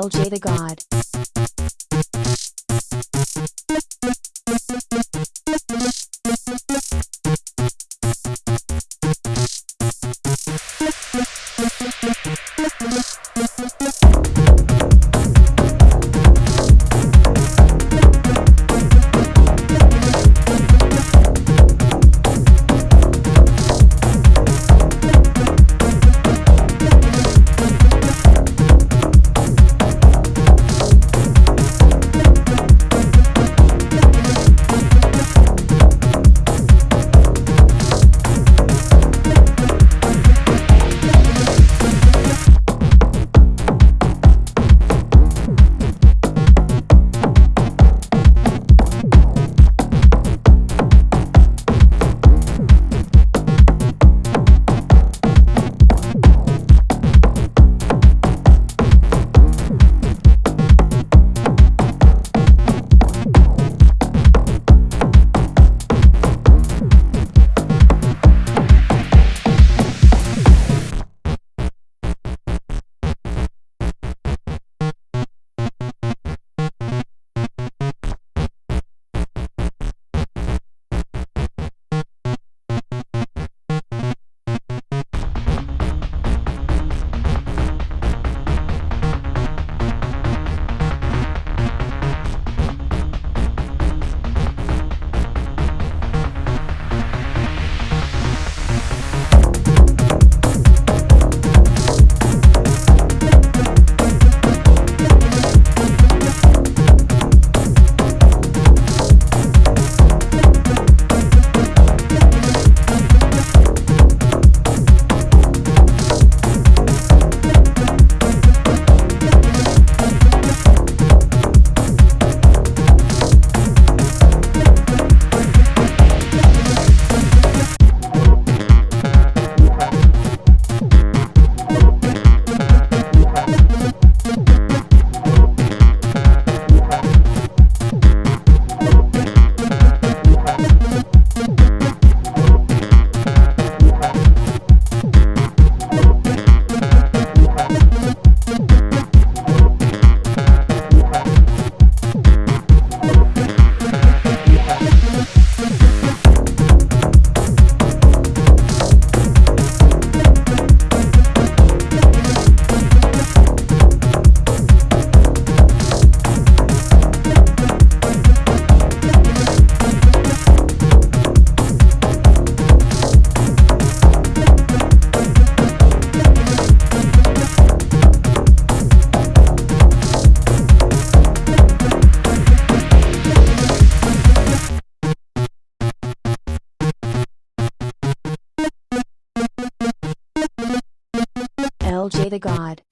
LJ the God. The God.